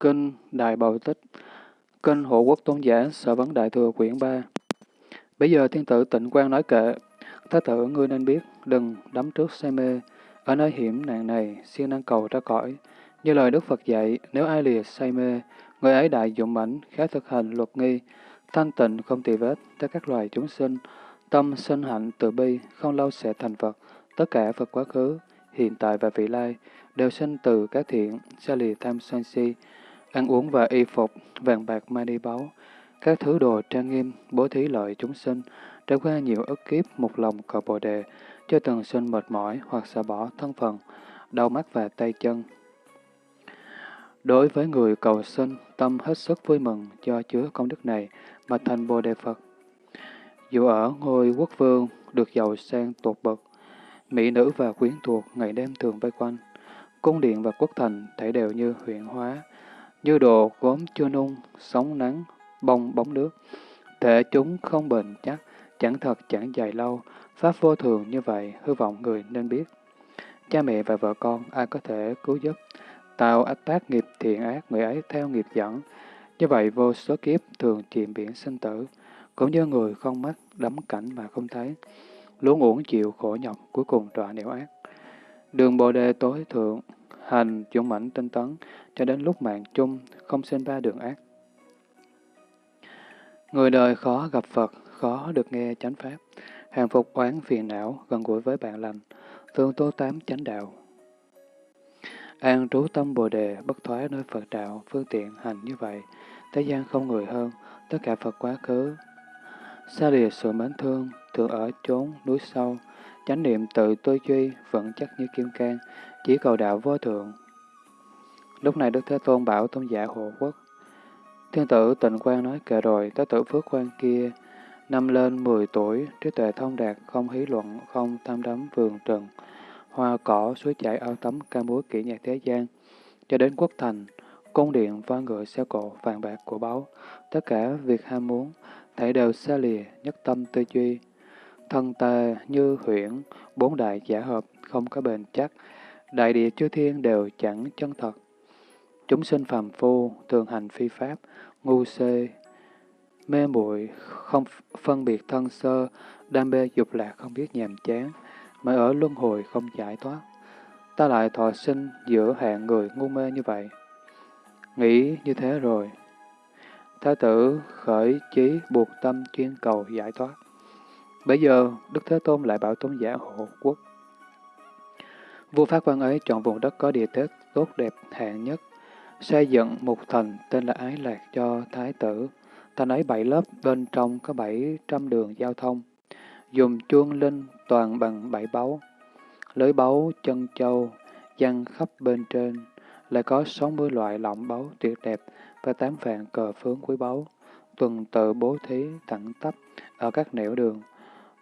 Kinh Đại Bầu Tích Kinh Hộ Quốc Tôn Giả Sở Vấn Đại Thừa Quyển 3 Bây giờ thiên tử tịnh quan nói kệ, Thái tử ngươi nên biết, đừng đắm trước say mê, ở nơi hiểm nạn này, siêng năng cầu ra cõi. Như lời Đức Phật dạy, nếu ai lìa say mê, người ấy đại dụng mãnh, khá thực hành luật nghi, thanh tịnh không tỳ vết tất các loài chúng sinh, tâm sinh hạnh từ bi, không lâu sẽ thành Phật. Tất cả Phật quá khứ, hiện tại và vị lai đều sinh từ các thiện, xa lìa tham sân si, ăn uống và y phục, vàng bạc mani báu, các thứ đồ trang nghiêm, bố thí lợi chúng sinh, trải qua nhiều ức kiếp một lòng cầu bồ đề, cho từng sinh mệt mỏi hoặc xả bỏ thân phần đau mắt và tay chân. Đối với người cầu sinh, tâm hết sức vui mừng cho chứa công đức này mà thành Bồ Đề Phật. Dù ở ngôi quốc vương được giàu sang tột bậc, mỹ nữ và quyến thuộc ngày đêm thường vây quanh, cung điện và quốc thành thể đều như huyện hóa, như đồ gốm chưa nung, sóng nắng, bông bóng nước. Thể chúng không bền chắc, chẳng thật chẳng dài lâu, pháp vô thường như vậy, hư vọng người nên biết. Cha mẹ và vợ con ai có thể cứu giúp, tạo ách tác nghiệp thiện ác người ấy theo nghiệp dẫn. Như vậy vô số kiếp thường chìm biển sinh tử, cũng như người không mắt đắm cảnh mà không thấy, luôn uổng chịu khổ nhọc cuối cùng đọa nẻo ác. Đường Bồ Đề tối thượng, hành dũng mãnh tinh tấn, cho đến lúc mạng chung, không sinh ba đường ác. Người đời khó gặp Phật, khó được nghe chánh pháp, hàng phục oán phiền não, gần gũi với bạn lành, thường tô tám chánh đạo. An trú tâm Bồ Đề, bất thoái nơi Phật đạo, phương tiện hành như vậy, thế gian không người hơn, tất cả Phật quá khứ. Xa lìa sự mến thương, thường ở chốn núi sâu, chánh niệm tự tư duy, vững chắc như kim cang, chỉ cầu đạo vô thượng. Lúc này Đức Thế Tôn bảo tôn giả hộ quốc, Thiên tử tịnh quan nói kệ rồi, tới tử phước quan kia, năm lên 10 tuổi, trí tuệ thông đạt, không hí luận, không tham đắm vườn trần, hoa cỏ, suối chảy ao tắm, ca múa kỹ nhạc thế gian, cho đến quốc thành, cung điện, voi ngựa, xe cộ, vàng bạc của báu, tất cả việc ham muốn, thảy đều xa lìa, nhất tâm tư duy. Thân ta như huyễn, bốn đại giả hợp, không có bền chắc, đại địa chư thiên đều chẳng chân thật. Chúng sinh phàm phu, thường hành phi pháp, ngu xê, mê muội không phân biệt thân sơ, đam mê dục lạc không biết nhàm chán, mà ở luân hồi không giải thoát. Ta lại thọ sinh giữa hạng người ngu mê như vậy. Nghĩ như thế rồi. Thái tử khởi chí buộc tâm chuyên cầu giải thoát. Bây giờ, Đức Thế Tôn lại bảo tôn giả hộ quốc. Vua Phát quan ấy chọn vùng đất có địa thế tốt đẹp hạng nhất, xây dựng một thành tên là Ái Lạc cho Thái tử. Thành ấy bảy lớp, bên trong có bảy trăm đường giao thông. Dùng chuông linh toàn bằng bảy báu. Lưới báu, chân châu, dăng khắp bên trên. Lại có sáu mươi loại lọng báu tuyệt đẹp và tám vạn cờ phướng quý báu. Tuần tự bố thí thẳng tắp ở các nẻo đường.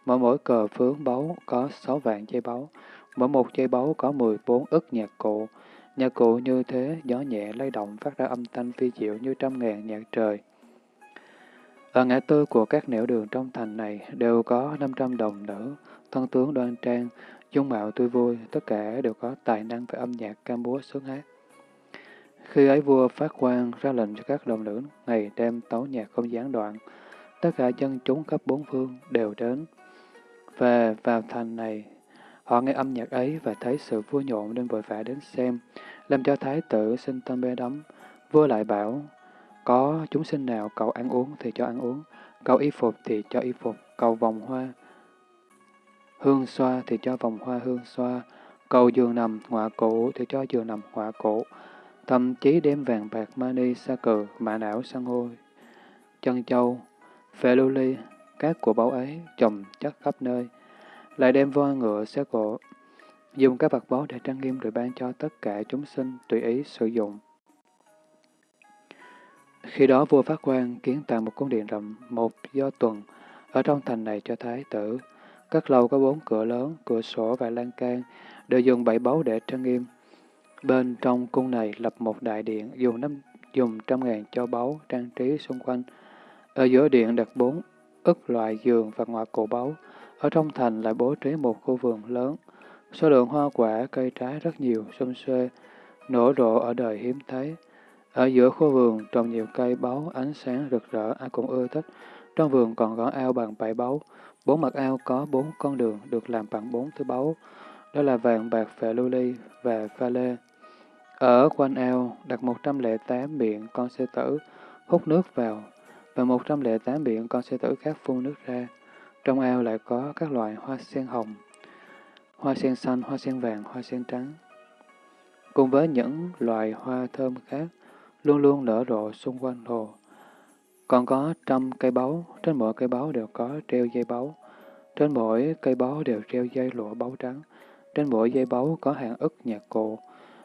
Mỗi mỗi cờ phướng báu có sáu vạn dây báu. Mỗi một dây báu có mười bốn ức nhạc cụ Nhạc cụ như thế, gió nhẹ lay động phát ra âm thanh phi diệu như trăm ngàn nhạc trời. Ở ngã tư của các nẻo đường trong thành này đều có 500 đồng nữ, thân tướng đoan trang, dung mạo tươi vui, tất cả đều có tài năng về âm nhạc ca múa sướng hát. Khi ấy vua phát quan ra lệnh cho các đồng nữ ngày đêm tấu nhạc không gián đoạn, tất cả dân chúng khắp bốn phương đều đến. Và vào thành này Họ nghe âm nhạc ấy và thấy sự vui nhộn nên vội vã đến xem, làm cho thái tử sinh tâm bê đắm. Vua lại bảo, có chúng sinh nào cầu ăn uống thì cho ăn uống, cầu y phục thì cho y phục, cầu vòng hoa hương xoa thì cho vòng hoa hương xoa, cầu giường nằm họa cổ thì cho giường nằm họa cổ. thậm chí đem vàng bạc mani sa cừ, mã não san hô, chân châu, phệ lưu ly, các của báu ấy trồng chất khắp nơi lại đem voi ngựa xe cổ, dùng các vật báu để trang nghiêm rồi ban cho tất cả chúng sinh tùy ý sử dụng. Khi đó vua phát quang kiến tạo một cung điện rộng một do tuần ở trong thành này cho thái tử. Các lầu có bốn cửa lớn, cửa sổ và lan can đều dùng bảy báu để trang nghiêm. Bên trong cung này lập một đại điện dùng năm dùng trăm ngàn cho báu trang trí xung quanh. Ở giữa điện đặt bốn ức loại giường và ngoại cổ báu. Ở trong thành lại bố trí một khu vườn lớn, số lượng hoa quả, cây trái rất nhiều, xum xuê, nổ rộ ở đời hiếm thấy. Ở giữa khu vườn trồng nhiều cây báu ánh sáng rực rỡ ai cũng ưa thích. Trong vườn còn có ao bằng bảy báu. Bốn mặt ao có bốn con đường được làm bằng bốn thứ báu. Đó là vàng, bạc, phệ lưu ly và pha lê. Ở quanh ao đặt 108 miệng con sư tử hút nước vào và 108 miệng con sư tử khác phun nước ra. Trong ao lại có các loại hoa sen hồng, hoa sen xanh, hoa sen vàng, hoa sen trắng, cùng với những loài hoa thơm khác luôn luôn nở rộ xung quanh hồ. Còn có trăm cây báu, trên mỗi cây báu đều có treo dây báu. Trên mỗi cây báu đều treo dây lụa báu trắng. Trên mỗi dây báu có hàng ức nhạc cụ.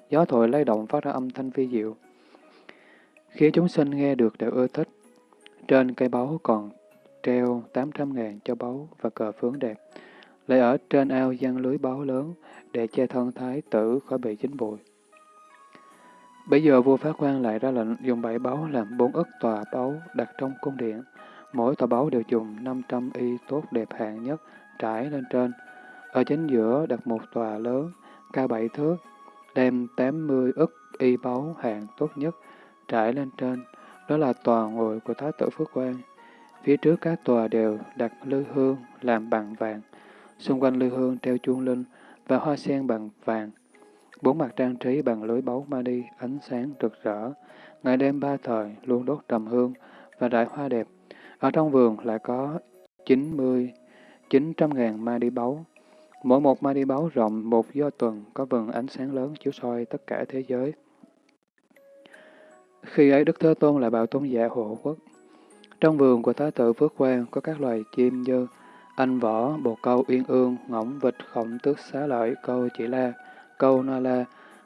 Gió thổi lay động phát ra âm thanh vi diệu. Khi chúng sinh nghe được đều ưa thích. Trên cây báu còn treo 800 ngàn cho báu và cờ phướng đẹp. Lại ở trên ao giăng lưới báu lớn để che thân thái tử khỏi bị chính bụi. Bây giờ vua Phát quan lại ra lệnh dùng bảy báu làm bốn ức tòa báu đặt trong cung điện. Mỗi tòa báu đều dùng 500 y tốt đẹp hạng nhất trải lên trên. Ở chính giữa đặt một tòa lớn, cao bảy thước, đem 80 ức y báu hạng tốt nhất trải lên trên. Đó là tòa ngồi của Thái tử Phước Quang. Phía trước các tòa đều đặt lư hương làm bằng vàng. Xung quanh lư hương treo chuông linh và hoa sen bằng vàng. Bốn mặt trang trí bằng lưới báu mani ánh sáng rực rỡ. Ngày đêm ba thời luôn đốt trầm hương và đại hoa đẹp. Ở trong vườn lại có 90, 900 ngàn ma đi báu. Mỗi một ma đi báu rộng một do tuần có vần ánh sáng lớn chiếu soi tất cả thế giới. Khi ấy Đức Thế Tôn là bảo tôn giả hộ quốc. Trong vườn của Thái tử Phước Quang có các loài chim như anh võ, bồ câu, uyên ương, ngỗng, vịt, khổng tước, xá lợi, câu, chỉ la, câu, na la,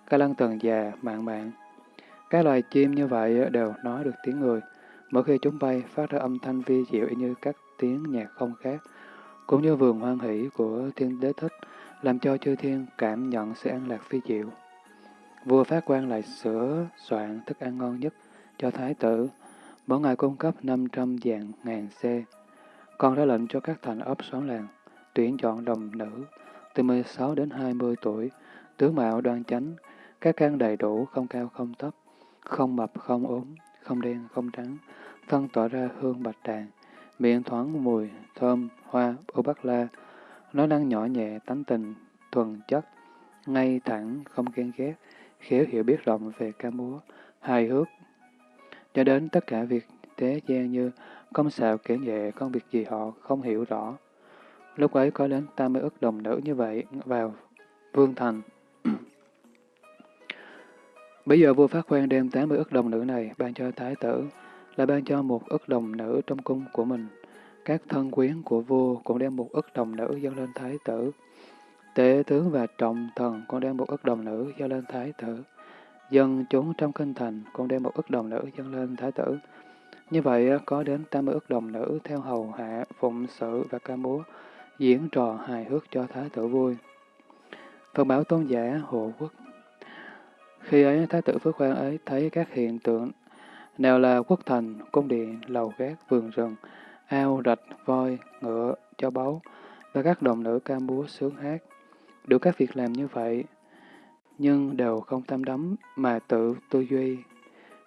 ca lăng tần già, mạng mạng. Các loài chim như vậy đều nói được tiếng người. Mỗi khi chúng bay phát ra âm thanh vi diệu như các tiếng nhạc không khác, cũng như vườn hoan hỷ của thiên đế thích, làm cho chư thiên cảm nhận sự an lạc phi diệu. Vua phát quan lại sửa soạn thức ăn ngon nhất cho thái tử, mỗi ngày cung cấp 500 dạng ngàn xe. Còn ra lệnh cho các thành ấp xóm làng, tuyển chọn đồng nữ từ 16 đến 20 tuổi, tướng mạo đoan chánh, các căn đầy đủ, không cao không thấp, không mập không ốm, không đen không trắng, thân tỏa ra hương bạch đàn, miệng thoáng mùi, thơm, hoa, ô bắc la, nói năng nhỏ nhẹ, tánh tình, thuần chất, ngay thẳng, không ghen ghét, khéo hiểu biết rộng về ca múa, hài hước, cho đến tất cả việc thế gian như công xạo kể nhẹ công việc gì họ không hiểu rõ. Lúc ấy có đến 80 ức đồng nữ như vậy vào vương thành. Bây giờ vua Phát Khoan đem 80 ức đồng nữ này ban cho thái tử, là ban cho một ức đồng nữ trong cung của mình. Các thân quyến của vua cũng đem một ức đồng nữ dâng lên thái tử. Tể tướng và trọng thần cũng đem một ức đồng nữ dâng lên thái tử. Dân chúng trong kinh thành cũng đem một ức đồng nữ dâng lên thái tử. Như vậy có đến 80 ức đồng nữ theo hầu hạ, phụng sự và ca múa, diễn trò hài hước cho thái tử vui. Phật bảo tôn giả hộ quốc Khi ấy thái tử Phước Quang ấy thấy các hiện tượng nào là quốc thành, cung điện, lầu gác, vườn rừng, ao, rạch, voi, ngựa, cho báu và các đồng nữ ca múa sướng hát. Được các việc làm như vậy, nhưng đều không tham đắm mà tự tư duy.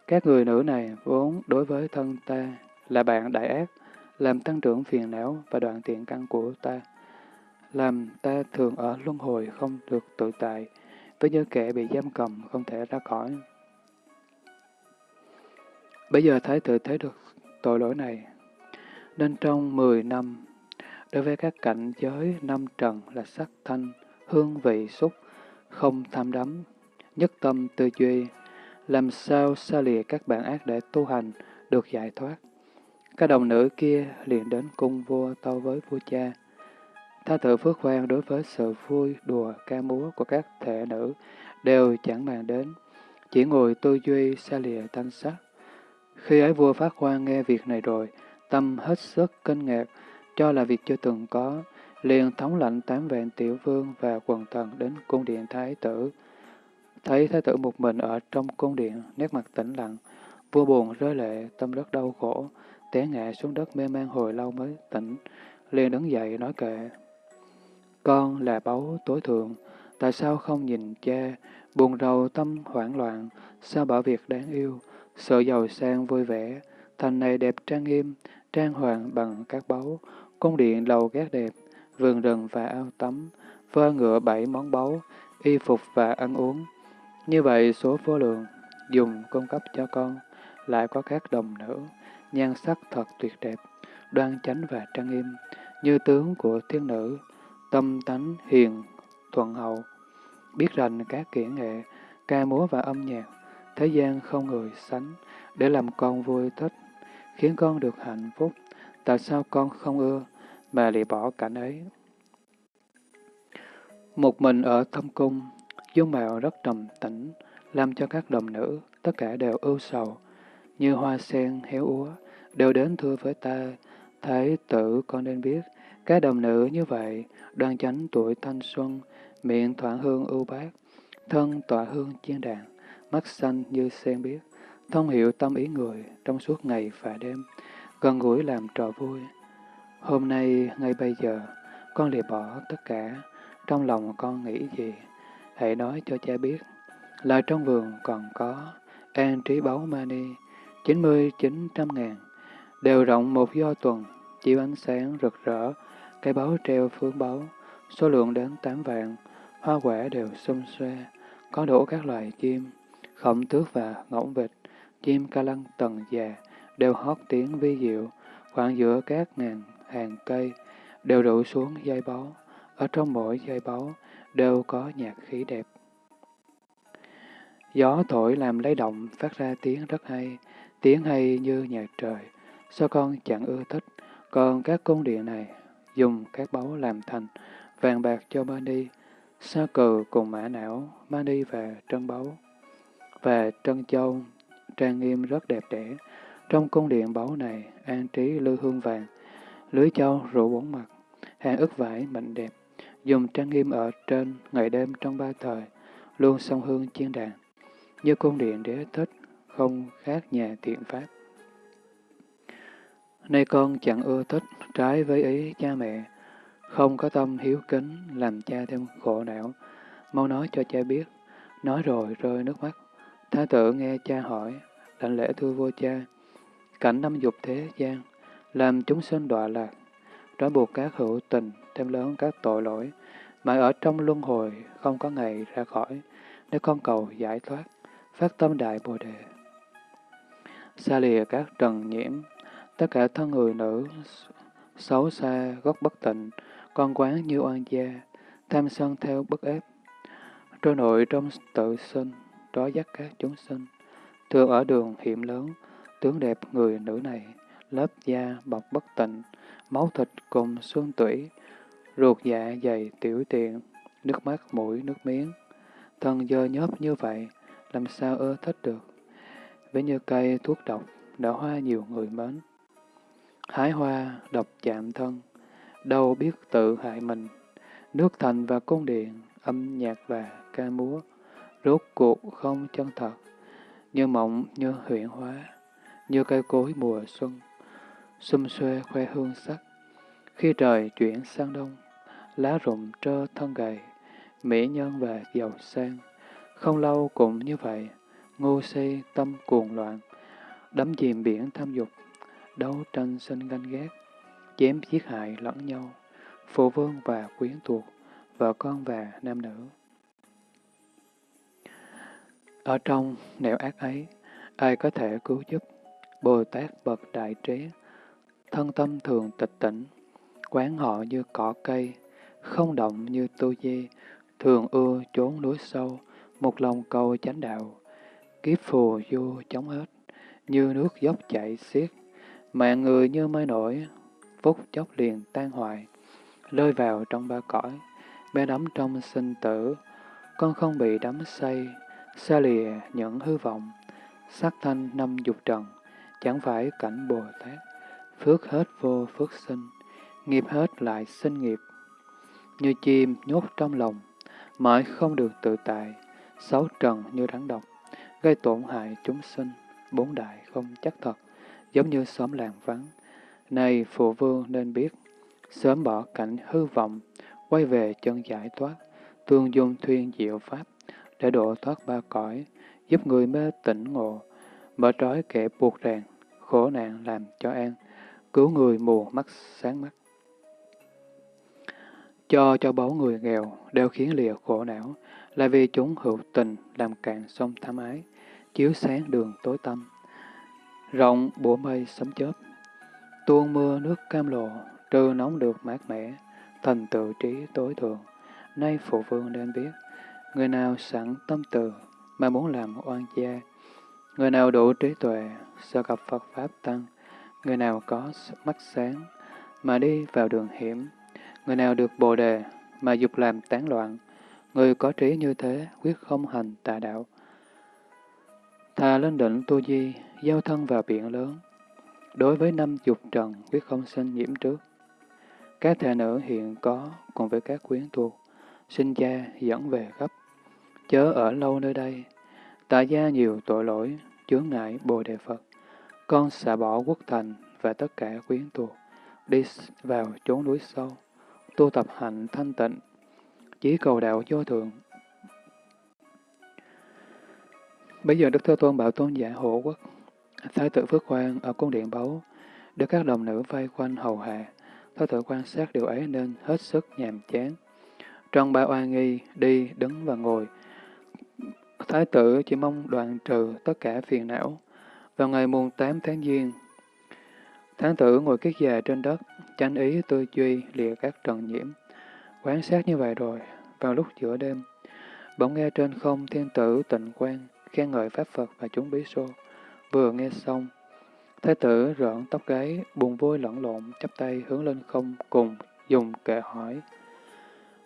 Các người nữ này vốn đối với thân ta là bạn đại ác, làm tăng trưởng phiền não và đoạn tiện căn của ta, làm ta thường ở luân hồi không được tự tại, với như kẻ bị giam cầm không thể ra khỏi. Bây giờ Thái tử thấy được tội lỗi này, nên trong 10 năm, đối với các cảnh giới năm trần là sắc thanh, hương vị xúc, không tham đắm, nhất tâm tư duy, làm sao xa lìa các bản ác để tu hành, được giải thoát. Các đồng nữ kia liền đến cung vua tâu với vua cha. Tha tự phước khoan đối với sự vui đùa ca múa của các thể nữ đều chẳng màng đến, chỉ ngồi tư duy xa lìa thanh sắc. Khi ấy vua phát khoan nghe việc này rồi, tâm hết sức kinh ngạc, cho là việc chưa từng có, liền thống lệnh tám vạn tiểu vương và quần thần đến cung điện thái tử. Thấy thái tử một mình ở trong cung điện, nét mặt tĩnh lặng, vua buồn rơi lệ, tâm rất đau khổ, té ngã xuống đất mê man hồi lâu mới tỉnh, liền đứng dậy nói kệ. Con là báu tối thượng, tại sao không nhìn cha, buồn rầu tâm hoảng loạn, sao bảo việc đáng yêu, sợ giàu sang vui vẻ, thành này đẹp trang nghiêm, trang hoàng bằng các báu, cung điện lầu gác đẹp, vườn rừng và ao tắm, vơ ngựa bảy món báu, y phục và ăn uống. Như vậy số vô lượng, dùng cung cấp cho con, lại có các đồng nữ, nhan sắc thật tuyệt đẹp, đoan chánh và trang nghiêm, như tướng của thiên nữ, tâm tánh hiền, thuận hậu, biết rành các kỹ nghệ, ca múa và âm nhạc, thế gian không người sánh, để làm con vui thích, khiến con được hạnh phúc. Tại sao con không ưa, mà lìa bỏ cảnh ấy? Một mình ở thâm cung, dung mạo rất trầm tĩnh, làm cho các đồng nữ tất cả đều ưu sầu, như hoa sen héo úa, đều đến thưa với ta, Thái tử con nên biết, các đồng nữ như vậy, đoan chánh tuổi thanh xuân, miệng thoảng hương ưu bát, thân tỏa hương chiên đàn, mắt xanh như sen biếc, thông hiểu tâm ý người trong suốt ngày và đêm, gần gũi làm trò vui. Hôm nay, ngay bây giờ, con lìa bỏ tất cả, trong lòng con nghĩ gì, hãy nói cho cha biết. Là trong vườn còn có an trí báu mani, chín mươi chín trăm ngàn, đều rộng một do tuần, chiếu ánh sáng rực rỡ, cây báu treo phương báu, số lượng đến tám vạn, hoa quả đều xum xoe, có đủ các loài chim, khổng tước và ngỗng vịt, chim ca lăng tầng già, đều hót tiếng vi diệu, khoảng giữa các ngàn hàng cây, đều đổ xuống dây báu, ở trong mỗi dây báu đều có nhạc khí đẹp. Gió thổi làm lấy động phát ra tiếng rất hay, tiếng hay như nhạc trời, sao con chẳng ưa thích, còn các cung điện này dùng các báu làm thành vàng bạc cho Mani, sa cừ cùng mã não, Mani và trân báu, và trân châu trang nghiêm rất đẹp đẽ. Trong cung điện báu này, an trí lưu hương vàng, lưới châu rủ bốn mặt, hàng ức vải mạnh đẹp, dùng trang nghiêm ở trên ngày đêm trong ba thời, luôn song hương chiên đàn, như cung điện đế thích, không khác nhà thiện pháp. Nay con chẳng ưa thích trái với ý cha mẹ, không có tâm hiếu kính, làm cha thêm khổ não. Mau nói cho cha biết. Nói rồi rơi nước mắt. Thái tử nghe cha hỏi, đảnh lễ thưa vua cha. Cảnh năm dục thế gian, làm chúng sinh đọa lạc, trói buộc các hữu tình, thêm lớn các tội lỗi, mà ở trong luân hồi không có ngày ra khỏi, để con cầu giải thoát, phát tâm đại bồ đề. Xa lìa các trần nhiễm, tất cả thân người nữ, xấu xa, gốc bất tịnh, con quán như oan gia, tham sân theo bức ép. Trôi nội trong tự sinh, trói dắt các chúng sinh. Thường ở đường hiểm lớn, tướng đẹp người nữ này, lớp da bọc bất tịnh, máu thịt cùng xương tủy, ruột dạ dày tiểu tiện, nước mắt mũi nước miếng. Thân dơ nhớp như vậy, làm sao ưa thích được. Với như cây thuốc độc, đã hoa nhiều người mến. Hái hoa, độc chạm thân, đâu biết tự hại mình. Nước thành và cung điện, âm nhạc và ca múa, rốt cuộc không chân thật, như mộng như huyện hóa, như cây cối mùa xuân, xum xuê khoe hương sắc. Khi trời chuyển sang đông, lá rụng trơ thân gầy, mỹ nhân và giàu sang, không lâu cũng như vậy, ngu si tâm cuồng loạn, đắm chìm biển tham dục, đấu tranh sinh ganh ghét, chém giết hại lẫn nhau, phụ vương và quyến thuộc, vợ con và nam nữ. Ở trong nẻo ác ấy, ai có thể cứu giúp? Bồ Tát bậc đại trí, thân tâm thường tịch tỉnh, quán họ như cỏ cây, không động như tu di, thường ưa trốn núi sâu, một lòng cầu chánh đạo, kiếp phù du chống hết, như nước dốc chảy xiết, mạng người như mây nổi, phút chốc liền tan hoại, rơi vào trong ba cõi, bé đắm trong sinh tử, con không bị đắm say, xa lìa những hư vọng, sắc thanh năm dục trần, chẳng phải cảnh Bồ Tát, phước hết vô phước sinh, nghiệp hết lại sinh nghiệp. Như chim nhốt trong lòng, mãi không được tự tại, sáu trần như rắn độc, gây tổn hại chúng sinh, bốn đại không chắc thật, giống như xóm làng vắng. Này phụ vương nên biết, sớm bỏ cảnh hư vọng, quay về chân giải thoát, tương dung thuyên diệu pháp, để độ thoát ba cõi, giúp người mê tỉnh ngộ, mở trói kẻ buộc ràng, khổ nạn làm cho an, cứu người mù mắt sáng mắt. Cho cho báu người nghèo đều khiến lìa khổ não, là vì chúng hữu tình làm cạn sông tham ái, chiếu sáng đường tối tăm. Rộng bủa mây sấm chớp, tuôn mưa nước cam lộ, trừ nóng được mát mẻ, thành tự trí tối thượng. Nay phụ vương nên biết, người nào sẵn tâm từ mà muốn làm oan gia, người nào đủ trí tuệ, sợ gặp Phật Pháp Tăng, người nào có mắt sáng mà đi vào đường hiểm, người nào được bồ đề mà dục làm tán loạn, người có trí như thế quyết không hành tà đạo. Thà lên đỉnh tu di, giao thân vào biển lớn, đối với năm dục trần quyết không sinh nhiễm trước. Các thể nữ hiện có cùng với các quyến thuộc, sinh gia dẫn về gấp, chớ ở lâu nơi đây, tại gia nhiều tội lỗi, chướng ngại Bồ Đề Phật. Con xả bỏ quốc thành và tất cả quyến thuộc, đi vào chốn núi sâu, tu tập hạnh thanh tịnh, chỉ cầu đạo vô thượng. Bây giờ Đức Thế Tôn bảo tôn giả hộ quốc, Thái tử Phước Quang ở cung điện báu, được các đồng nữ vây quanh hầu hạ. Thái tử quan sát điều ấy nên hết sức nhàm chán. Trong ba oai nghi, đi, đứng và ngồi, Thái tử chỉ mong đoạn trừ tất cả phiền não. Vào ngày mùng 8 tháng Giêng, Tháng tử ngồi kiết già trên đất, chánh ý tư duy lìa các trần nhiễm. Quán sát như vậy rồi, vào lúc giữa đêm, bỗng nghe trên không thiên tử tịnh quan, khen ngợi Pháp Phật và chúng bí xô. Vừa nghe xong, Thái tử rợn tóc gáy, buồn vui lẫn lộn, chắp tay hướng lên không cùng dùng kệ hỏi.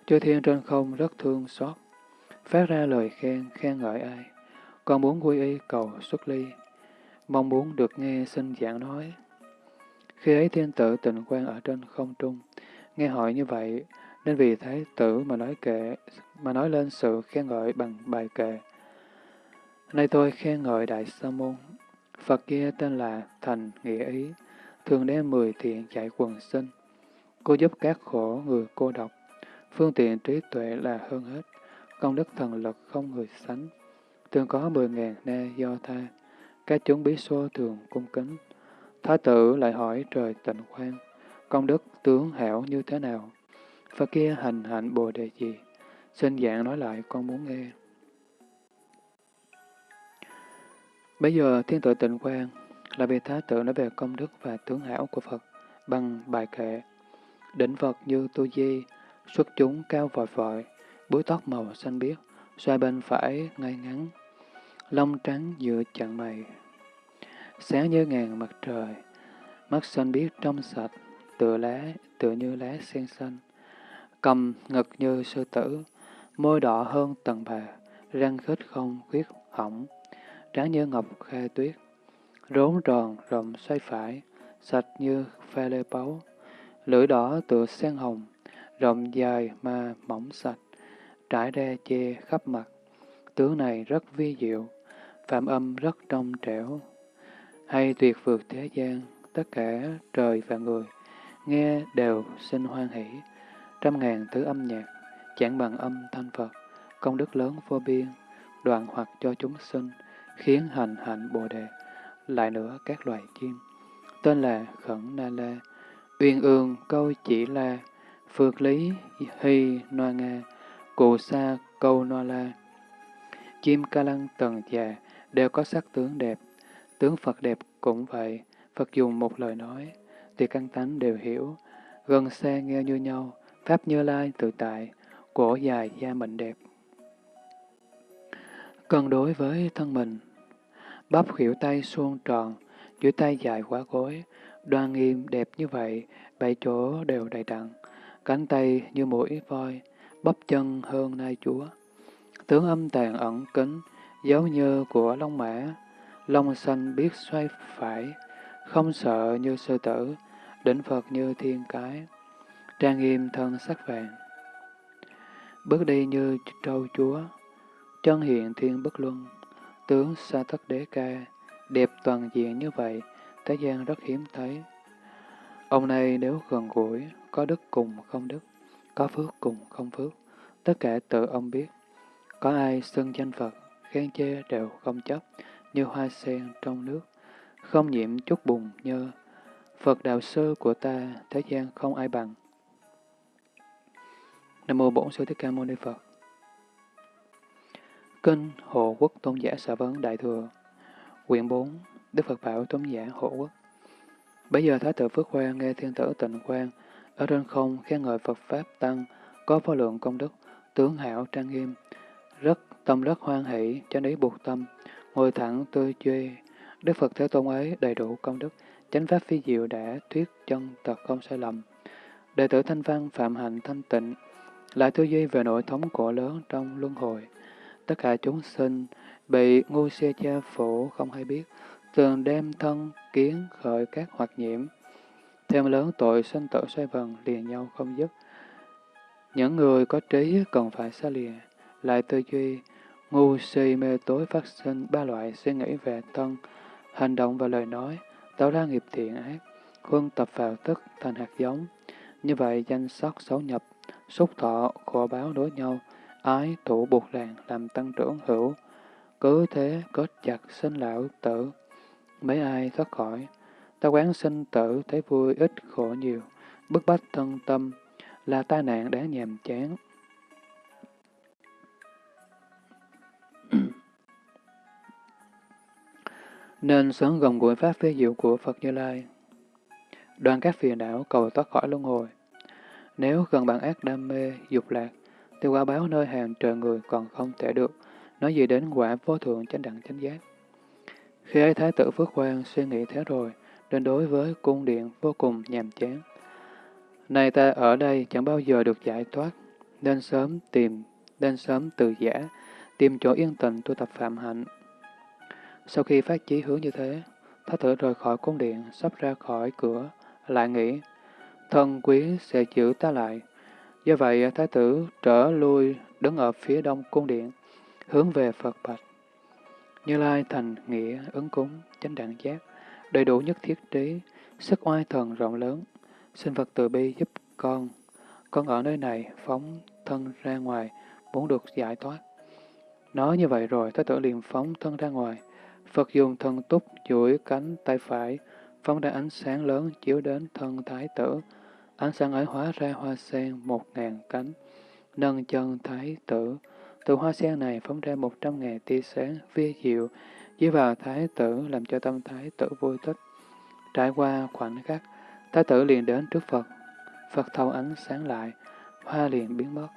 Chư thiên trên không rất thương xót, phát ra lời khen, khen ngợi ai. Con muốn quy y cầu xuất ly, mong muốn được nghe xin giảng nói. Khi ấy thiên tử tình quan ở trên không trung, nghe hỏi như vậy, nên vì thái tử mà nói kệ, mà nói lên sự khen ngợi bằng bài kệ. Nay tôi khen ngợi Đại Sa Môn, Phật kia tên là Thành Nghĩa Ý, thường đem mười thiện chạy quần sinh. Cô giúp các khổ người cô độc, phương tiện trí tuệ là hơn hết, công đức thần lực không người sánh. Thường có mười ngàn na do tha, các chúng bí xô thường cung kính. Thái tử lại hỏi trời tịnh khoan, công đức tướng hảo như thế nào? Phật kia hành hạnh bồ đề gì? Xin dạng nói lại con muốn nghe. Bây giờ thiên tội tịnh quan là vì Thái tử nói về công đức và tướng hảo của Phật bằng bài kệ. Đỉnh Phật như tu di, xuất chúng cao vòi vội, búi tóc màu xanh biếc, xoay bên phải ngay ngắn, lông trắng giữa chặn mày, sáng như ngàn mặt trời, mắt xanh biếc trong sạch, tựa lá, tựa như lá sen xanh, cầm ngực như sư tử, môi đỏ hơn tầng bà, răng khít không khuyết hỏng, trắng như ngọc khe tuyết, rốn tròn rộng xoay phải, sạch như pha lê báu, lưỡi đỏ tựa sen hồng, rộng dài mà mỏng sạch, trải ra che khắp mặt. Tướng này rất vi diệu, phạm âm rất trong trẻo, hay tuyệt vượt thế gian, tất cả trời và người, nghe đều sinh hoan hỷ, trăm ngàn thứ âm nhạc, chẳng bằng âm thanh Phật, công đức lớn vô biên, đoạn hoặc cho chúng sinh, khiến hành hạnh bồ đề. Lại nữa các loài chim, tên là Khẩn Na La, Uyên Ương câu chỉ la, Phược Lý Hy Noa Nga, Cụ Sa câu Noa La. Chim ca lăng tầng già đều có sắc tướng đẹp, tướng Phật đẹp cũng vậy, Phật dùng một lời nói, thì căn tánh đều hiểu, gần xa nghe như nhau, Pháp Như Lai tự tại, cổ dài da mịn đẹp. cần đối với thân mình, bắp khỉu tay suôn tròn, dưới tay dài quá gối, đoan nghiêm đẹp như vậy, bảy chỗ đều đầy đặn, cánh tay như mũi voi, bắp chân hơn nai chúa. Tướng âm tàn ẩn kính, dấu như của long mã, Long xanh biết xoay phải, không sợ như sư tử, đỉnh Phật như thiên cái, trang nghiêm thân sắc vàng. Bước đi như trâu chúa, chân hiện thiên bất luân, tướng sa tất đế ca, đẹp toàn diện như vậy, thế gian rất hiếm thấy. Ông này nếu gần gũi, có đức cùng không đức, có phước cùng không phước, tất cả tự ông biết. Có ai xưng danh Phật, khen chê đều không chấp, như hoa sen trong nước, không nhiễm chút bùn nhơ. Phật đạo sư của ta, thế gian không ai bằng. Nam mô Bổn Sư Thích Ca Mâu Ni Phật. Kinh Hộ Quốc Tôn giả Sở Vấn Đại Thừa Quyển 4 Đức Phật Bảo Tôn giả Hộ Quốc Bây giờ Thái tử Phước Khoan nghe thiên tử tịnh Quang ở trên không khen ngợi Phật Pháp Tăng có vô lượng công đức, tướng hảo trang nghiêm, rất tâm rất hoan hỷ, cho ý buộc tâm, ngồi thẳng tư duy. Đức Phật Thế Tôn ấy đầy đủ công đức, chánh pháp phi diệu đã thuyết chân tật không sai lầm. Đệ tử Thanh Văn phạm hạnh thanh tịnh, lại tư duy về nội thống cổ lớn trong luân hồi. Tất cả chúng sinh bị ngu xe cha phủ không hay biết, thường đem thân kiến khởi các hoạt nhiễm. Thêm lớn tội sinh tử xoay vần liền nhau không dứt. Những người có trí cần phải xa lìa, lại tư duy, ngu si mê tối phát sinh ba loại suy nghĩ về thân, hành động và lời nói, tạo ra nghiệp thiện ác, huân tập vào tức thành hạt giống. Như vậy danh sắc xấu nhập, xúc thọ, khổ báo đối nhau, ái thủ buộc ràng làm tăng trưởng hữu. Cứ thế kết chặt sinh lão tử, mấy ai thoát khỏi. Ta quán sinh tử thấy vui ít khổ nhiều, bức bách thân tâm, là tai nạn đáng nhàm chán. Nên sớm gồng gũi pháp phê diệu của Phật Như Lai. Đoàn các phiền não cầu thoát khỏi luân hồi. Nếu gần bản ác đam mê, dục lạc, thì quả báo nơi hàng trời người còn không thể được, nói gì đến quả vô thượng chánh đẳng chánh giác. Khi ấy Thái tử Phước Quang suy nghĩ thế rồi, nên đối với cung điện vô cùng nhàm chán. Này ta ở đây chẳng bao giờ được giải thoát, nên sớm tìm, nên sớm từ giả, tìm chỗ yên tĩnh tu tập phạm hạnh. Sau khi phát chí hướng như thế, Thái tử rời khỏi cung điện, sắp ra khỏi cửa, lại nghĩ, thân quý sẽ giữ ta lại. Do vậy, Thái tử trở lui đứng ở phía đông cung điện, hướng về Phật Bạch. Như Lai thành nghĩa, ứng cúng, chánh đẳng giác, đầy đủ nhất thiết trí, sức oai thần rộng lớn, xin Phật từ bi giúp con. Con ở nơi này phóng thân ra ngoài, muốn được giải thoát. Nói như vậy rồi, Thái tử liền phóng thân ra ngoài. Phật dùng thần túc duỗi cánh tay phải, phóng ra ánh sáng lớn chiếu đến thân Thái tử. Ánh sáng ấy hóa ra hoa sen một ngàn cánh, nâng chân Thái tử. Từ hoa sen này phóng ra một trăm ngàn tia sáng vi diệu, dưới vào Thái tử làm cho tâm Thái tử vui thích. Trải qua khoảnh khắc, Thái tử liền đến trước Phật. Phật thâu ánh sáng lại, hoa liền biến mất.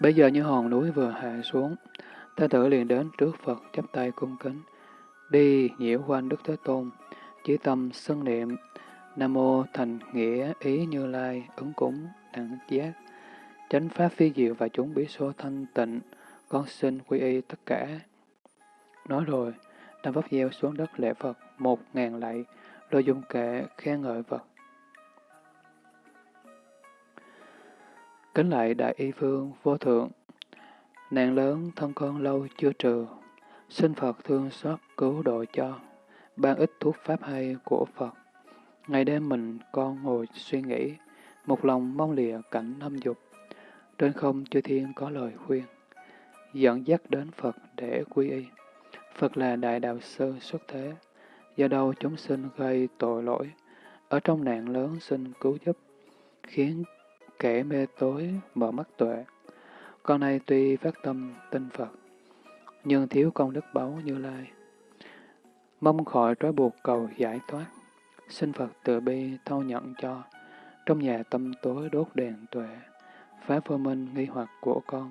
Bây giờ như hòn núi vừa hạ xuống, ta tử liền đến trước Phật chắp tay cung kính, đi nhiễu quanh Đức Thế Tôn, chỉ tâm xưng niệm, Nam Mô Thành Nghĩa Ý Như Lai, ứng cúng, đẳng giác, chánh pháp phi diệu và chúng bí số thanh tịnh, con xin quy y tất cả. Nói rồi, Nam Pháp gieo xuống đất lễ Phật một ngàn lạy, rồi dùng kệ khen ngợi Phật. Kính lại Đại Y Phương Vô Thượng, nạn lớn thân con lâu chưa trừ, xin Phật thương xót cứu độ cho, ban ít thuốc pháp hay của Phật. Ngày đêm mình con ngồi suy nghĩ, một lòng mong lìa cảnh năm dục. Trên không chư thiên có lời khuyên, dẫn dắt đến Phật để quy y. Phật là đại đạo sư xuất thế, do đâu chúng sinh gây tội lỗi, ở trong nạn lớn xin cứu giúp, khiến kẻ mê tối mở mắt tuệ. Con này tuy phát tâm tin Phật, nhưng thiếu công đức báu như lai. Mong khỏi trói buộc cầu giải thoát, xin Phật từ bi thâu nhận cho, trong nhà tâm tối đốt đèn tuệ, phá vô minh nghi hoặc của con.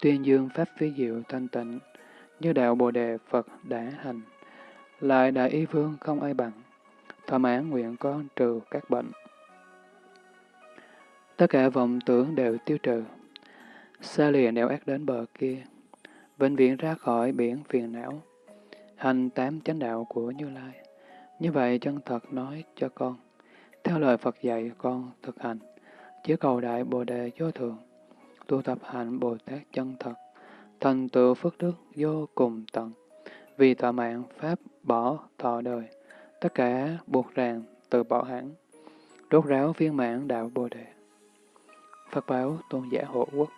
Tuyên dương pháp phí diệu thanh tịnh, như đạo Bồ Đề Phật đã hành. Lại đại y vương không ai bằng, thỏa mãn nguyện con trừ các bệnh. Tất cả vọng tưởng đều tiêu trừ, xa lìa nẻo ác đến bờ kia, vĩnh viễn ra khỏi biển phiền não, hành tám chánh đạo của Như Lai. Như vậy chân thật nói cho con, theo lời Phật dạy con thực hành, chỉ cầu đại Bồ Đề vô thường, tu tập hạnh Bồ Tát chân thật, thành tựu phước đức vô cùng tận, vì thọ mạng Pháp bỏ thọ đời, tất cả buộc ràng từ bỏ hẳn, rốt ráo viên mãn đạo Bồ Đề. Phật báo tôn giả hộ quốc.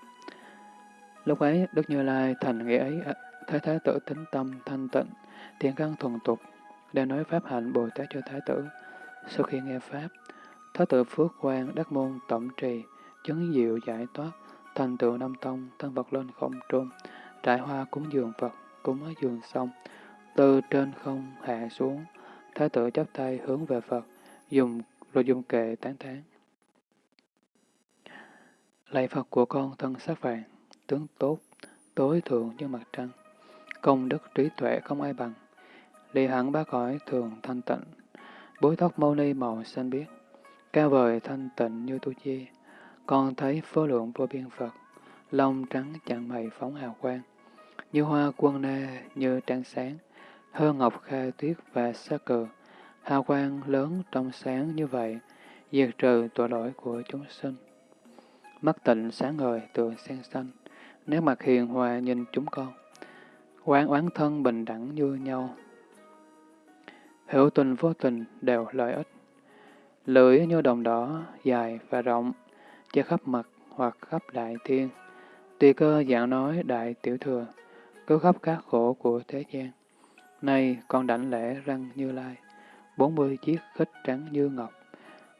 Lúc ấy, Đức Như Lai thành nghĩa ấy, à, Thái Thái tử tính tâm thanh tịnh, thiện căn thuần tục, để nói Pháp hạnh Bồ Tát cho Thái tử. Sau khi nghe Pháp, Thái tử Phước quang đắc môn tổng trì, chứng diệu giải thoát, thành tựu nam tông, thân vật lên không trung, trải hoa cúng dường Phật, cúng ở dường xong, từ trên không hạ xuống, Thái tử chắp tay hướng về Phật, dùng rồi dùng kệ tán thán Lạy Phật của con thân sắc vàng, tướng tốt, tối thượng như mặt trăng, công đức trí tuệ không ai bằng, lì hẳn ba cõi thường thanh tịnh, bối tóc mâu ni màu xanh biếc, cao vời thanh tịnh như tu chi, con thấy phô lượng vô biên Phật, lông trắng chẳng mày phóng hào quang, như hoa quân na như trăng sáng, hơn ngọc khai tuyết và sa cờ. Hào quang lớn trong sáng như vậy, diệt trừ tội lỗi của chúng sinh. Mắt tịnh sáng ngời tựa sen xanh, nét mặt hiền hòa nhìn chúng con. Quán oán thân bình đẳng như nhau. Hữu tình vô tình đều lợi ích. Lưỡi như đồng đỏ, dài và rộng, che khắp mặt hoặc khắp đại thiên. Tùy cơ dạng nói đại tiểu thừa, cứu khắp các khổ của thế gian. Nay con đảnh lễ răng như lai, bốn mươi chiếc khích trắng như ngọc,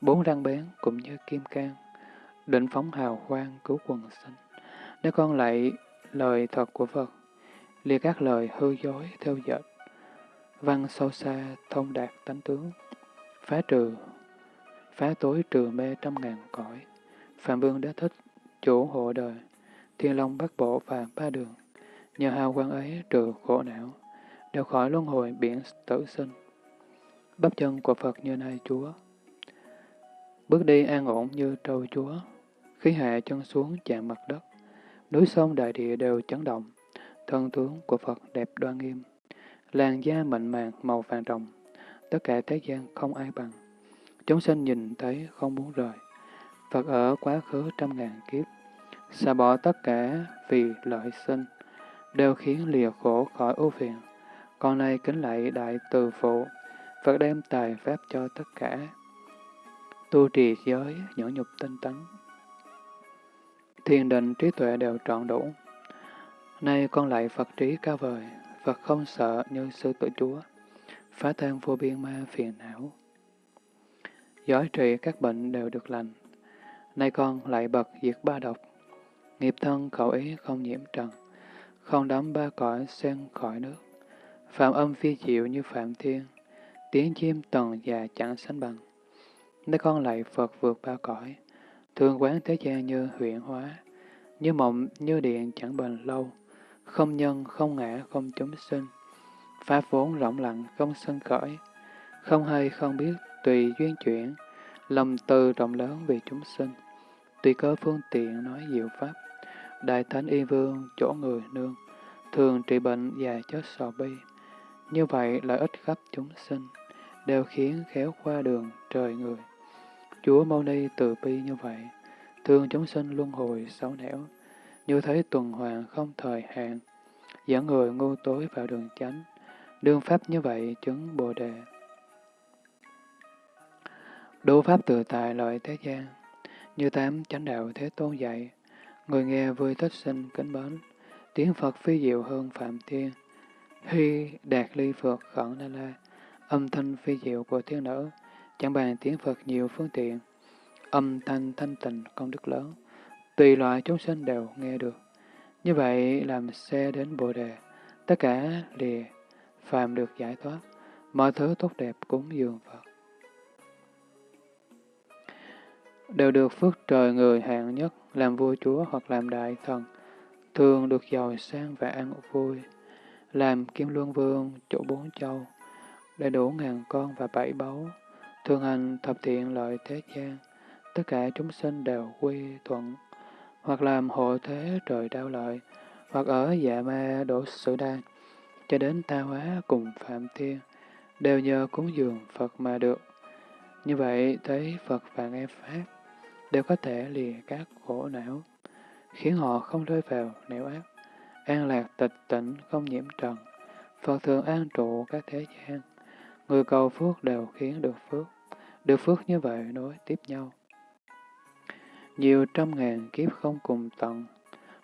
bốn răng bén cũng như kim cang, định phóng hào quang cứu quần sinh. Nếu con lại lời thật của Phật, lìa các lời hư dối theo dệt, văn sâu xa thông đạt tánh tướng, phá trừ, phá tối trừ mê trăm ngàn cõi, Phạm Vương đã thích, chủ hộ đời, thiên long bắt bộ và ba đường, nhờ hào quang ấy trừ khổ não, đều khỏi luân hồi biển tử sinh. Bắp chân của Phật như nay Chúa. Bước đi an ổn như trâu Chúa, khí hạ chân xuống chạm mặt đất, núi sông đại địa đều chấn động, thân tướng của Phật đẹp đoan nghiêm, làn da mịn màng màu vàng rồng, tất cả thế gian không ai bằng. Chúng sinh nhìn thấy không muốn rời. Phật ở quá khứ trăm ngàn kiếp, xả bỏ tất cả vì lợi sinh, đều khiến lìa khổ khỏi ưu phiền. Con nay kính lạy đại từ phụ, Phật đem tài pháp cho tất cả. Tu trì giới, nhẫn nhục tinh tấn. Thiền định trí tuệ đều trọn đủ. Nay con lại Phật trí cao vời, Phật không sợ như sư tử chúa, phá tan vô biên ma phiền não. Giỏi trị các bệnh đều được lành. Nay con lại bật diệt ba độc, nghiệp thân khẩu ý không nhiễm trần, không đắm ba cõi sen khỏi nước. Phạm âm phi diệu như Phạm Thiên, tiếng chim tần già chẳng sánh bằng. Nay con lại Phật vượt ba cõi, thương quán thế gian như huyện hóa, như mộng, như điện chẳng bền lâu, không nhân, không ngã, không chúng sinh. Pháp vốn rộng lặng, không sân khởi, không hay, không biết, tùy duyên chuyển, lòng từ rộng lớn vì chúng sinh. Tùy cơ phương tiện nói diệu pháp, Đại Thánh Y Vương, chỗ người nương, thường trị bệnh và chết sò bi. Như vậy lợi ích khắp chúng sinh, đều khiến khéo qua đường trời người. Chúa Mâu Ni từ bi như vậy, thương chúng sinh luân hồi xấu nẻo, như thấy tuần hoàn không thời hạn, dẫn người ngu tối vào đường chánh, đương pháp như vậy chứng Bồ Đề. Đủ pháp tự tại lợi thế gian, như tám chánh đạo thế tôn dạy, người nghe vui thích sinh kính mến, tiếng Phật phi diệu hơn Phạm Thiên, hy đạt ly Phật khẩn na la, âm thanh phi diệu của thiên nữ, chẳng bàn tiếng Phật nhiều phương tiện, âm thanh thanh tịnh công đức lớn, tùy loại chúng sinh đều nghe được. Như vậy làm xe đến Bồ Đề, tất cả lìa, phàm được giải thoát, mọi thứ tốt đẹp cúng dường Phật. Đều được phước trời người hạng nhất, làm vua chúa hoặc làm đại thần, thường được giàu sang và an vui, làm kim luân vương, chỗ bốn châu, đầy đủ ngàn con và bảy báu, thường hành thập thiện lợi thế gian, tất cả chúng sinh đều quy thuận, hoặc làm hộ thế trời đau lợi, hoặc ở dạ ma đổ sử đan, cho đến ta hóa cùng Phạm Thiên, đều nhờ cúng dường Phật mà được. Như vậy, thấy Phật và nghe Pháp, đều có thể lìa các khổ não, khiến họ không rơi vào nẻo ác, an lạc tịch tỉnh không nhiễm trần. Phật thường an trụ các thế gian, người cầu phước đều khiến được phước, được phước như vậy nối tiếp nhau. Nhiều trăm ngàn kiếp không cùng tận,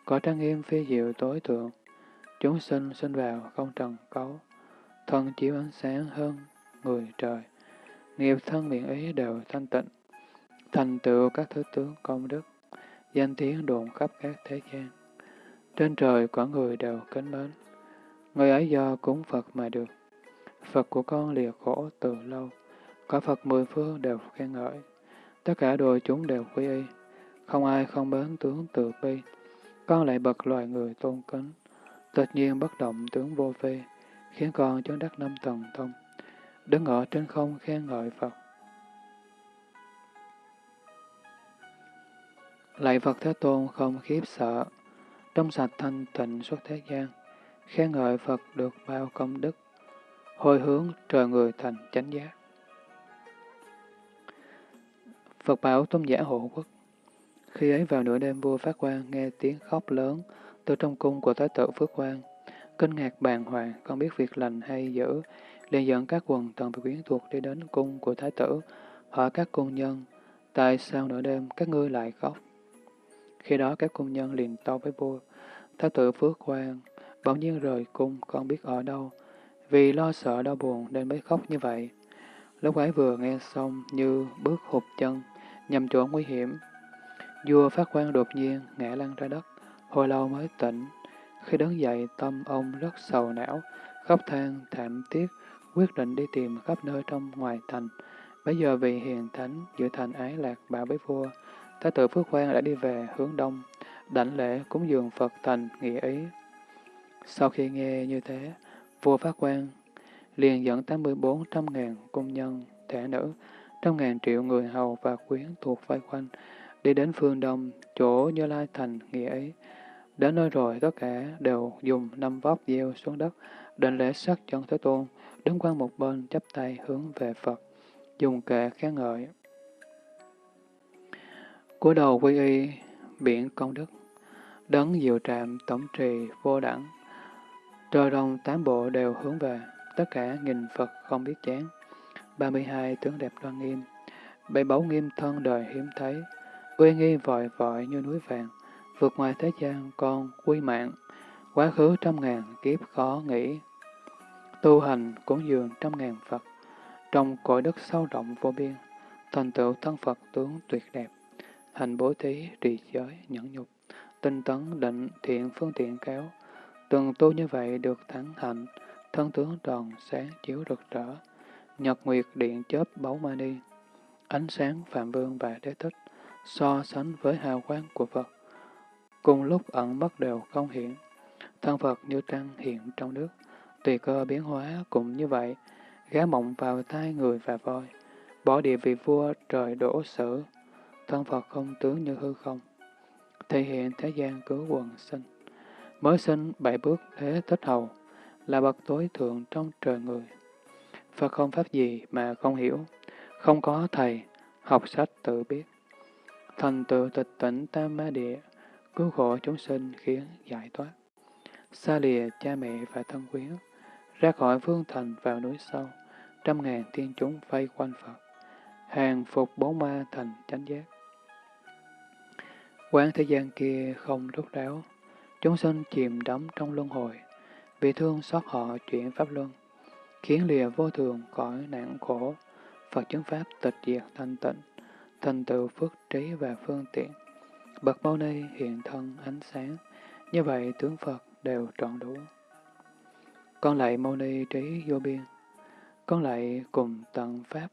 có trang nghiêm phi diệu tối thượng, chúng sinh sinh vào không trần cấu, thân chiếu ánh sáng hơn người trời, nghiệp thân miệng ý đều thanh tịnh, thành tựu các thứ tướng công đức, danh tiếng đồn khắp các thế gian. Trên trời quả người đều kính mến, người ấy do cúng Phật mà được. Phật của con lìa khổ từ lâu, có Phật mười phương đều khen ngợi, tất cả đồ chúng đều quy y, không ai không bến tướng từ bi, con lại bậc loài người tôn kính, tất nhiên bất động tướng vô vi, khiến con chứng đắc năm tầng thông, đứng ở trên không khen ngợi Phật. Lạy Phật Thế Tôn không khiếp sợ, trong sạch thanh tịnh suốt thế gian, khen ngợi Phật được bao công đức, hồi hướng trời người thành chánh giác. Phật bảo tôn giả hộ quốc. Khi ấy vào nửa đêm vua Phát Quan nghe tiếng khóc lớn từ trong cung của Thái tử Phước Quan. Kinh ngạc bàng hoàng, không biết việc lành hay dữ, liền dẫn các quần thần và quyến thuộc đi đến cung của Thái tử, hỏi các cung nhân, tại sao nửa đêm các ngươi lại khóc? Khi đó các cung nhân liền tâu với vua, Thái tử Phước Quan bỗng nhiên rời cung, không biết ở đâu, vì lo sợ đau buồn nên mới khóc như vậy. Lúc ấy vừa nghe xong như bước hụt chân, nhằm chỗ nguy hiểm. Vua phát quan đột nhiên ngã lăn ra đất, hồi lâu mới tỉnh. Khi đứng dậy, tâm ông rất sầu não, khóc than, thảm tiếc, quyết định đi tìm khắp nơi trong ngoài thành. Bây giờ vì hiền thánh, giữa thành ái lạc bảo với vua, Thái tử Phước Quang đã đi về hướng đông, đảnh lễ cúng dường Phật thành nghĩa ý. Sau khi nghe như thế, vua Phát Quan liền dẫn 84 trăm ngàn công nhân, thể nữ, trăm ngàn triệu người hầu và quyến thuộc vây quanh, đi đến phương đông, chỗ Như Lai Thành nghĩa ấy. Đến nơi rồi, tất cả đều dùng năm vóc gieo xuống đất, đền lễ sắc chân Thế Tôn, đứng qua một bên chắp tay hướng về Phật, dùng kệ khen ngợi. cúi đầu quy y, biển công đức, đấng diệu trạm tổng trì vô đẳng, trời đông tám bộ đều hướng về tất cả nghìn Phật không biết chán. 32 tướng đẹp đoan nghiêm, bảy báu nghiêm thân đời hiếm thấy, uy nghi vội vội như núi vàng, vượt ngoài thế gian con quy mạng, quá khứ trăm ngàn kiếp khó nghĩ. Tu hành cúng dường trăm ngàn Phật, trong cõi đất sâu rộng vô biên, thành tựu thân Phật tướng tuyệt đẹp, hành bố thí, trì giới, nhẫn nhục, tinh tấn, định, thiện, phương tiện kéo, từng tu như vậy được thắng hạnh, thân tướng tròn sáng chiếu rực rỡ, nhật nguyệt điện chớp báu ma ni, ánh sáng Phạm Vương và Đế Thích, so sánh với hào quang của Phật. Cùng lúc ẩn mất đều không hiện, thân Phật như trăng hiện trong nước, tùy cơ biến hóa cũng như vậy, gá mộng vào tai người và voi, bỏ địa vị vua trời đổ sử, thân Phật không tướng như hư không, thể hiện thế gian cứu quần sinh. Mới sinh bảy bước thế thích hầu, là bậc tối thượng trong trời người và không pháp gì mà không hiểu, không có thầy, học sách tự biết. Thành tựu tịch tỉnh tam ma địa, cứu khổ chúng sinh khiến giải thoát. Xa lìa cha mẹ và thân quyến, ra khỏi phương thành vào núi sâu, trăm ngàn thiên chúng vây quanh Phật, hàng phục bốn ma thành chánh giác. Quán thế gian kia không rút ráo, chúng sinh chìm đắm trong luân hồi, vì thương xót họ chuyển pháp luân, khiến lìa vô thường cõi nạn khổ, Phật chứng pháp tịch diệt thanh tịnh, thành tựu phước trí và phương tiện. Bậc Mâu Ni hiện thân ánh sáng, như vậy tướng Phật đều trọn đủ. Con lại Mâu Ni trí vô biên, con lại cùng tận Pháp,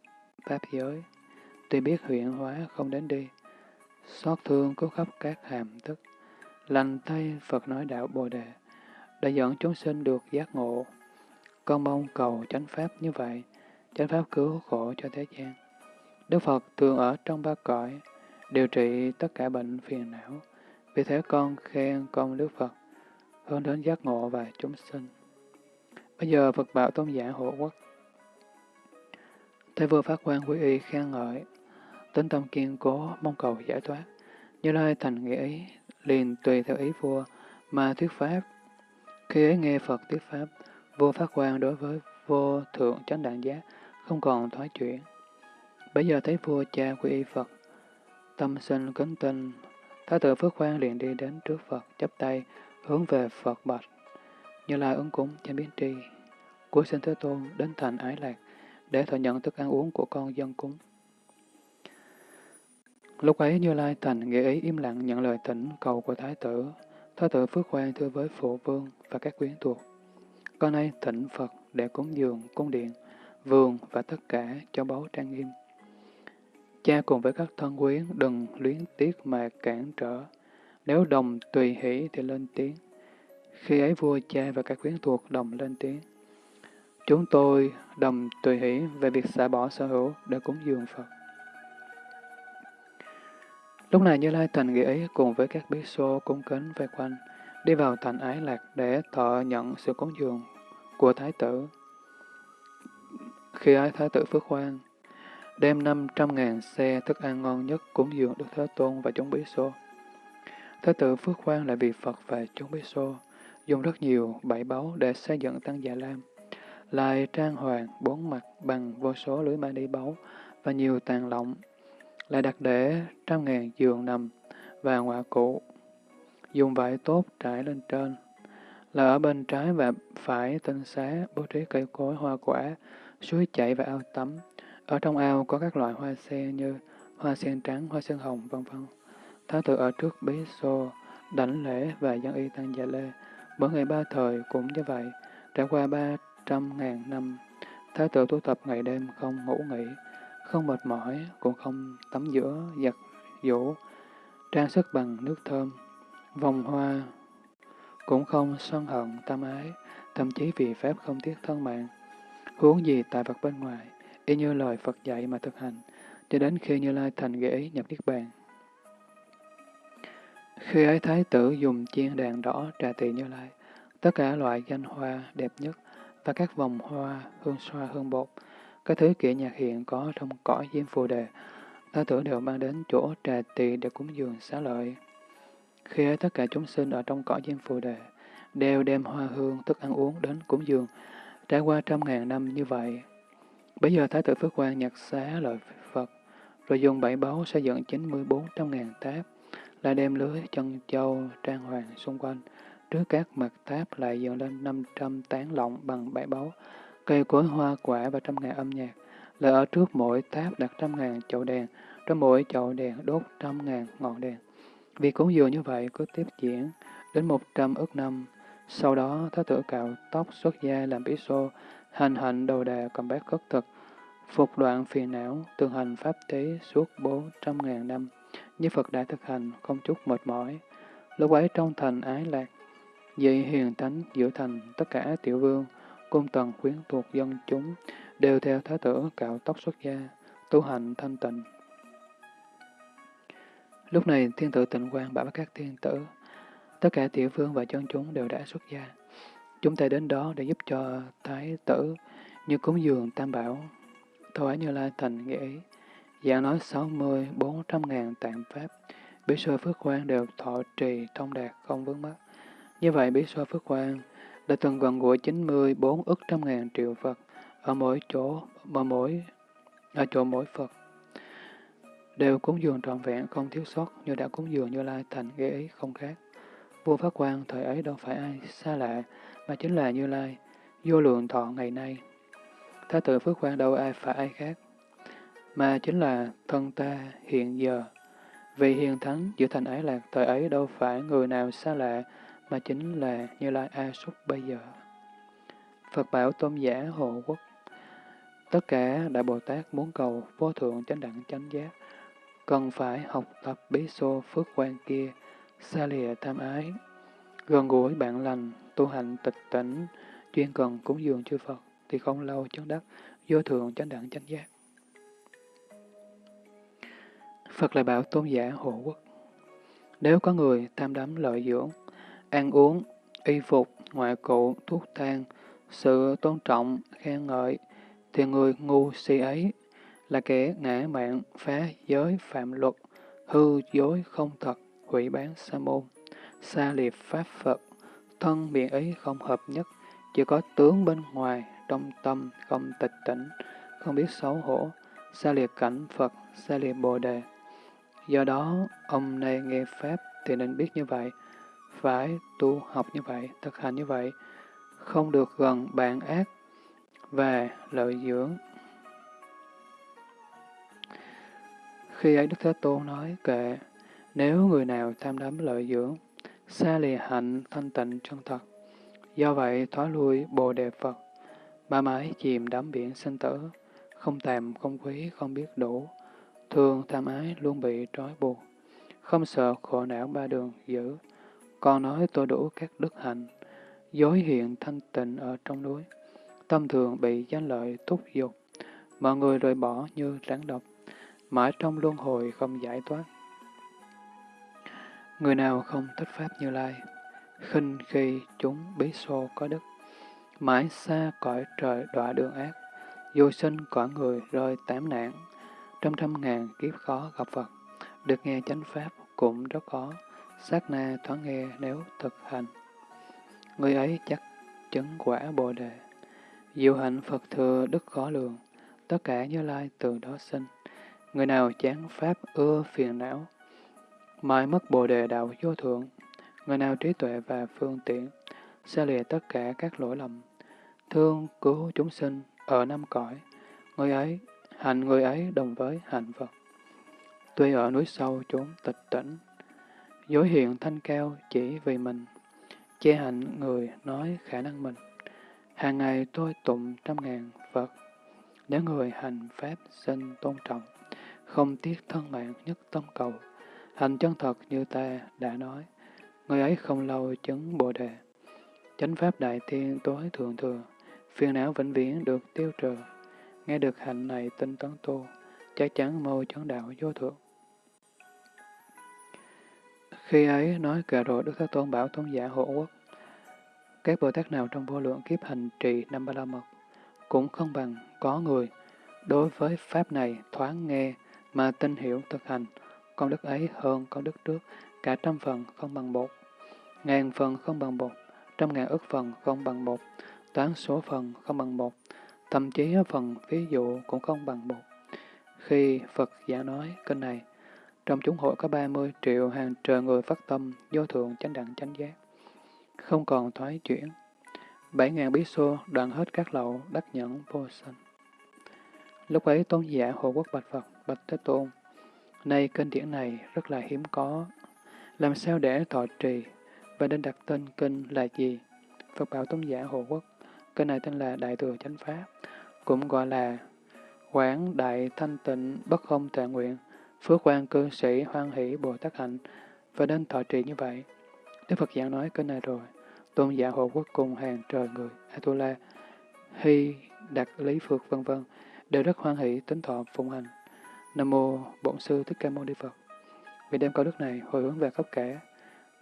Pháp giới, tuy biết huyện hóa không đến đi, xót thương cứu khắp các hàm tức, lành tay Phật nói đạo Bồ Đề, đã dẫn chúng sinh được giác ngộ. Con mong cầu chánh pháp như vậy, chánh pháp cứu khổ cho thế gian. Đức Phật thường ở trong ba cõi, điều trị tất cả bệnh phiền não. Vì thế con khen công Đức Phật, hướng đến giác ngộ và chúng sinh. Bây giờ Phật bảo tôn giả hộ quốc. Thế vừa phát quan quý y khen ngợi, tính tâm kiên cố mong cầu giải thoát. Như lai thành nghĩa ý, liền tùy theo ý vua mà thuyết pháp khi ấy nghe Phật thuyết Pháp, vô phát quan đối với vô thượng chánh đẳng giác, không còn thoái chuyển. Bây giờ thấy vua cha quy y Phật, tâm sinh kính tinh, Thái tử Phước Khoan liền đi đến trước Phật, chắp tay, hướng về Phật bạch. Như Lai ứng cúng trên biến tri, cuối sinh Thế Tôn đến thành ái lạc, để thọ nhận thức ăn uống của con dân cúng. Lúc ấy Như Lai thành nghệ ý im lặng nhận lời thỉnh cầu của Thái tử. Thái tử Phước Khoan thưa với Phụ Vương và các quyến thuộc. Con nay thỉnh Phật để cúng dường, cung điện, vườn và tất cả cho báu trang nghiêm. Cha cùng với các thân quyến đừng luyến tiếc mà cản trở. Nếu đồng tùy hỷ thì lên tiếng. Khi ấy vua cha và các quyến thuộc đồng lên tiếng. Chúng tôi đồng tùy hỷ về việc xả bỏ sở hữu để cúng dường Phật. Lúc này Như Lai thành nghĩa ý cùng với các bí xô cung kính vây quanh, đi vào thành ái lạc để thọ nhận sự cúng dường của Thái tử. Khi ấy Thái tử Phước Quang đem năm trăm ngàn xe thức ăn ngon nhất cúng dường Đức Thế Tôn và chúng bí xô. Thái tử Phước Quang lại vì Phật và chúng bí xô, dùng rất nhiều bảy báu để xây dựng tăng Già Lam, lại trang hoàng bốn mặt bằng vô số lưới ma đi báu và nhiều tàn lọng, lại đặt để trăm ngàn giường nằm và ngoại cụ, dùng vải tốt trải lên trên, là ở bên trái và phải tinh xá bố trí cây cối hoa quả, suối chảy và ao tắm. Ở trong ao có các loại hoa sen như hoa sen trắng, hoa sen hồng, vân vân. Thái tử ở trước bế xô, đảnh lễ và dân y tăng dạ lê. Mỗi ngày ba thời cũng như vậy, trải qua ba trăm ngàn năm, Thái tử tu tập ngày đêm không ngủ nghỉ, không mệt mỏi, cũng không tắm giữa, giặt, vũ, trang sức bằng nước thơm, vòng hoa, cũng không sân hận, tâm ái, thậm chí vì Pháp không tiếc thân mạng. Huống gì tại vật bên ngoài, y như lời Phật dạy mà thực hành, cho đến khi Như Lai thành ghế nhập Niết Bàn. Khi ấy Thái tử dùng chiên đàn đỏ trà tỳ Như Lai, tất cả loại danh hoa đẹp nhất và các vòng hoa, hương xoa, hương bột, các thứ kỹ nhạc hiện có trong cõi diêm phù đề, Thái tử đều mang đến chỗ trà tỳ để cúng dường xá lợi. Khi ấy tất cả chúng sinh ở trong cõi diêm phù đề, đều đem hoa hương, thức ăn uống đến cúng dường, trải qua trăm ngàn năm như vậy. Bây giờ Thái tử Phước Quang nhặt xá lợi Phật, rồi dùng bảy báu xây dựng chín mươi bốn trăm ngàn tháp, lại đem lưới chân châu trang hoàng xung quanh. Trước các mặt tháp lại dựng lên năm trăm tán lọng bằng bảy báu, cây cối hoa quả và trăm ngàn âm nhạc. Lại ở trước mỗi tháp đặt trăm ngàn chậu đèn, trong mỗi chậu đèn đốt trăm ngàn ngọn đèn. Việc cúng dường như vậy cứ tiếp diễn đến một trăm ức năm. Sau đó, Thái tử cạo tóc xuất gia làm bí xô, hành hạnh đầu đà cầm bát khất thực, phục đoạn phiền não, thường hành pháp tế suốt bốn trăm ngàn năm, như Phật đã thực hành, không chút mệt mỏi. Lúc ấy trong thành ái lạc, dị hiền thánh giữa thành tất cả tiểu vương, cung tần khuyến thuộc dân chúng, đều theo Thái tử cạo tóc xuất gia, tu hành thanh tịnh. Lúc này thiên tử tịnh quang bảo các thiên tử, tất cả tiểu vương và chân chúng đều đã xuất gia. Chúng ta đến đó để giúp cho thái tử như cúng dường tam bảo, thoái như lai thành nghĩa ý. Giảng nói sáu mươi, bốn trăm ngàn tạng pháp, bí sơ phước quan đều thọ trì thông đạt không vướng mắc Như vậy bí sơ phước quan đã từng gần gũi chín mươi bốn ức trăm ngàn triệu Phật ở mỗi chỗ, ở mỗi ở chỗ mỗi Phật đều cúng dường trọn vẹn không thiếu sót như đã cúng dường như lai thành ghế ý không khác. Vua Pháp quan thời ấy đâu phải ai xa lạ, mà chính là Như Lai, vô lượng thọ ngày nay. Thái tử Phước quan đâu ai phải ai khác, mà chính là thân ta hiện giờ. Vì hiền thắng giữa thành ái lạc thời ấy đâu phải người nào xa lạ, mà chính là Như Lai A Súc bây giờ. Phật bảo tôn giả hộ quốc Tất cả Đại Bồ Tát muốn cầu vô thượng chánh đẳng chánh giác, cần phải học tập bí xô phước quan kia, xa lìa tham ái, gần gũi bạn lành, tu hành tịch tỉnh, chuyên cần cúng dường chư Phật, thì không lâu chứng đắc, vô thượng chánh đẳng chánh giác. Phật lại bảo tôn giả hộ quốc. Nếu có người tham đắm lợi dưỡng, ăn uống, y phục, ngoại cụ, thuốc thang, sự tôn trọng, khen ngợi, thì người ngu si ấy là kẻ ngã mạng, phá giới, phạm luật, hư dối không thật, hủy bán sa môn, xa liệt pháp Phật, thân miệng ý không hợp nhất, chỉ có tướng bên ngoài, trong tâm không tịch tỉnh, không biết xấu hổ, xa liệt cảnh Phật, xa liệt Bồ Đề. Do đó, ông này nghe Pháp thì nên biết như vậy, phải tu học như vậy, thực hành như vậy, không được gần bạn ác và lợi dưỡng. Khi ấy Đức Thế Tôn nói kệ, nếu người nào tham đắm lợi dưỡng, xa lìa hạnh thanh tịnh chân thật, do vậy thoái lui bồ đề Phật, ba mái chìm đắm biển sinh tử, không tàm, không quý, không biết đủ, thường tham ái luôn bị trói buộc, không sợ khổ não ba đường giữ, còn nói tôi đủ các đức hạnh, dối hiện thanh tịnh ở trong núi, tâm thường bị danh lợi thúc dục, mọi người rời bỏ như rắn độc, mãi trong luân hồi không giải thoát. Người nào không thích Pháp Như Lai, khinh khi chúng bí xô có đức, mãi xa cõi trời đọa đường ác, vô sinh cõi người rơi tám nạn, trăm trăm ngàn kiếp khó gặp Phật, được nghe chánh Pháp cũng rất khó, sát na thoáng nghe nếu thực hành. Người ấy chắc chứng quả Bồ Đề, diệu hạnh Phật thừa đức khó lường, tất cả Như Lai từ đó sinh. Người nào chán Pháp ưa phiền não, mãi mất Bồ Đề đạo vô thượng, người nào trí tuệ và phương tiện, xa lìa tất cả các lỗi lầm, thương cứu chúng sinh ở năm cõi, người ấy, hành người ấy đồng với hạnh Phật. Tuy ở núi sâu chốn tịch tỉnh, dối hiện thanh cao chỉ vì mình, che hạnh người nói khả năng mình. Hàng ngày tôi tụng trăm ngàn Phật, nếu người hành Pháp sinh tôn trọng, không tiếc thân mạng nhất tâm cầu, hành chân thật như ta đã nói, người ấy không lâu chứng Bồ Đề. Chánh Pháp Đại Thiên tối thượng thừa, phiền não vĩnh viễn được tiêu trừ. Nghe được hạnh này tinh tấn tu, chắc chắn mâu chấn đạo vô thượng. Khi ấy nói kệ rồi Đức Thế Tôn bảo tôn giả hộ quốc. Các Bồ Tát nào trong vô lượng kiếp hành trì năm ba la mật cũng không bằng có người đối với Pháp này thoáng nghe mà tin hiểu thực hành, công đức ấy hơn công đức trước, cả trăm phần không bằng một, ngàn phần không bằng một, trăm ngàn ức phần không bằng một, toán số phần không bằng một, thậm chí phần ví dụ cũng không bằng một. Khi Phật giả nói kinh này, trong chúng hội có 30 triệu hàng trời người phát tâm, vô thượng chánh đẳng chánh giác, không còn thoái chuyển. Bảy ngàn bí xô đoạn hết các lậu, đắc nhẫn vô sanh. Lúc ấy tôn giả hộ quốc bạch Phật, bạch Thế Tôn, nay kinh điển này rất là hiếm có, làm sao để thọ trì, và nên đặt tên kinh là gì? Phật bảo tôn giả hồ quốc, kinh này tên là Đại Thừa Chánh Pháp, cũng gọi là Quảng Đại Thanh Tịnh Bất Không Tệ Nguyện, Phước quan cư sĩ hoan hỷ Bồ Tát Hạnh, và nên thọ trì như vậy. Đức Phật giảng nói kinh này rồi, tôn giả hồ quốc cùng hàng trời người, Atula, Hy, Đạt Lý Phước vân vân đều rất hoan hỷ tính thọ phụng hành. Nam mô Bổn sư Thích Ca Mâu Ni Phật. Vì đem câu đức này hồi hướng về khắp cả,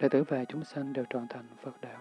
đệ tử và chúng sanh đều trọn thành Phật đạo.